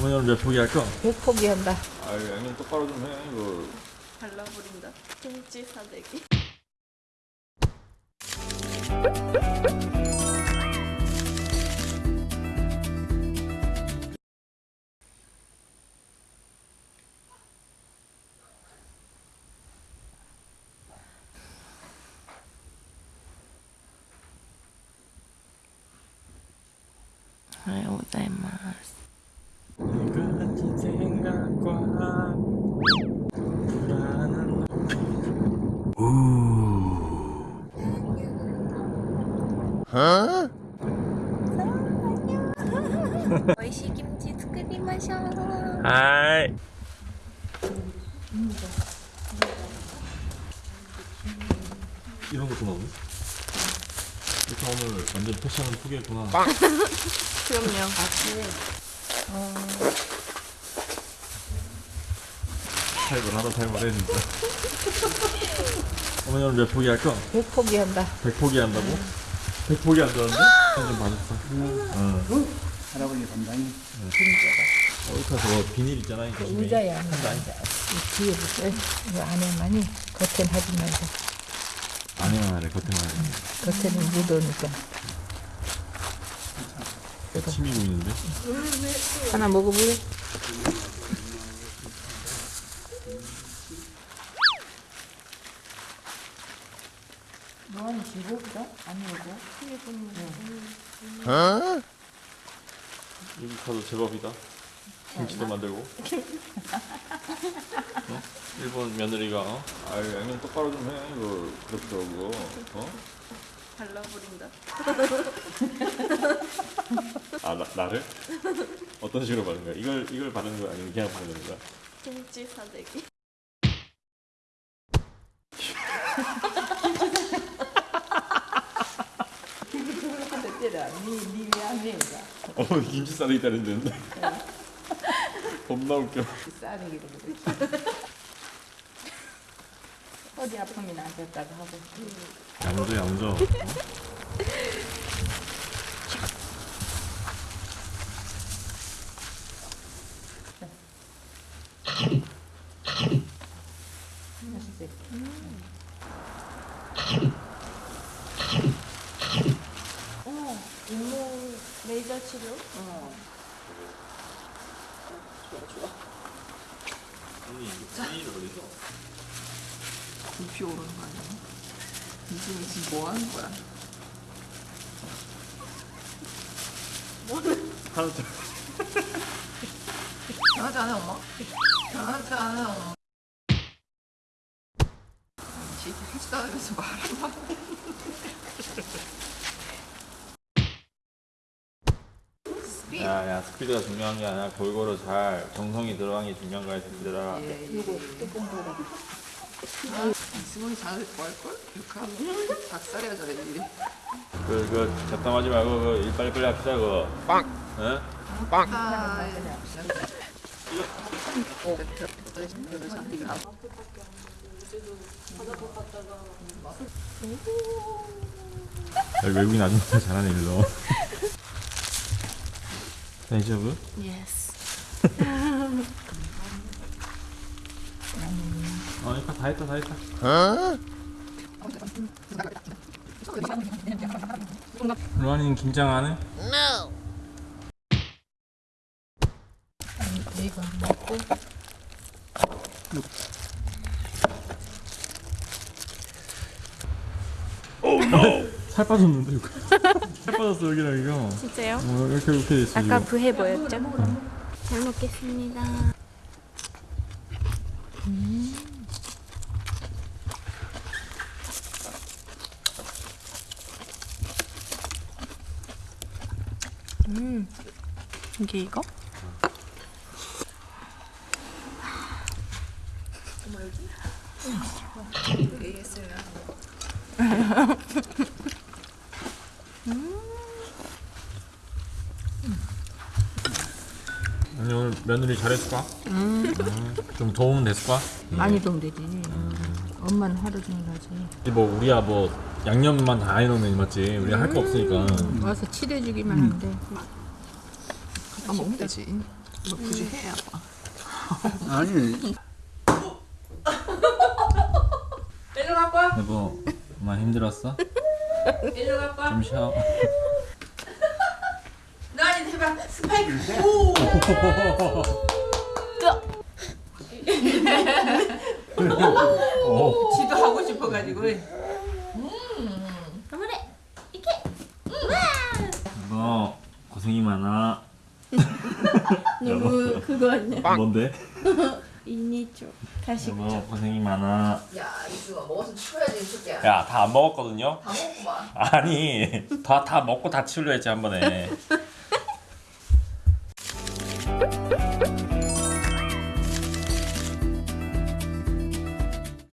어머니 오늘 몇 포기 할까? 백 포기한다. 아유 양념 똑바로 좀해 이거 발라버린다. 김치 사대기. 아유, 고자이마스. 가진 생각과 불안한 안녕. 얼씨 김치 스크비 마셔. 하이. 이런 것도 나오네? 이렇게 오늘 완전 패션을 포기했구나 그럼요 아침에 어... 탈을 하다 탈을 했는데 어머니 오늘 몇 포기할 거? 100 포기한다 100 포기한다고? 응. 백 포기 한다는데? 좀 봐줬어 응. 할아버지 담당이 어, 이거 저 비닐 있잖아 이거. 의자야. 이 뒤에 붙어. 이 안에만이 겉엔 하지 말고 아니야 말해 겉에만 해 겉에는 묻으니까. 침이 보이는데? 하나 먹어볼래? 지고기다? 아니고 여기 가도 제법이다 김치도 만들고 어? 일본 며느리가 어? 아유 양념 똑바로 좀 해 이거 그렇더라고 어? 발라버린다. 아 나, 나를? 어떤 식으로 바른 거야? 이걸 이걸 바르는 거야 아니면 그냥 바르는 거야? 김치 사대기. 때라 니니 미안해가 어머니 김치 싸대기 있다는데. 겁나 웃겨. 싸대기로 그래. 어디 아프면 안 됐다고 하고. 양조 양조. 맛있어. 치료? 언니 이거 비닐을 어디서? 불피 오르는 거 아니야? 이승이 지금 뭐 하는 거야? 하나 더 장난치 안 해, 엄마? 안 해, 엄마. 지 하지도 않으면서 말하 마. 야야 스피드가 중요한 게 아니라 골고루 잘 정성이 들어간 게 중요한 거야 새끼들아 예, 예. 이승원이 잘할 거할걸? 이렇게 하면 닭살이야, 저래, 일이. 그, 그 잡담하지 말고 그 일 빨리빨리 합시다 그거 빵! 응? 아, 예. 외국인 아줌마 잘하네 일로 예스. 어 이거 다 했다 다 했다 루안이는 김장 안 해? 이거 먹고 살 빠졌는데 이거 살 빠졌어 여기랑 이거 진짜요? 어, 이렇게 이렇게 됐어 아까 이거 부해 보였죠? 잘 먹겠습니다. 음, 이게 이거? 아니 오늘 며느리 잘했을까? 좀 도움 됐을까? 많이 도움 되지. 엄마는 하루 종일 하지. 뭐 우리야 뭐 양념만 다 해놓으면 맞지 우리 할거 없으니까 와서 칠해주기만 하면 돼. 아, 먹으면 되지. 뭐 굳이 해야 봐. 아니 여보 많이 힘들었어? 일로 갖고 와. 좀 쉬어 해봐. 스파이크. 오. 오 지도 하고 싶어가지고. 여보 고생이 많아 너무 그거 아니야? 뭔데? 이니죠. 다시 여보 고생이 많아 야 이수가 먹어서 치워야지 이 새끼야. 야다 안 먹었거든요? 다 먹고만. 아니 다 다 먹고 다 치우려 했지 한 번에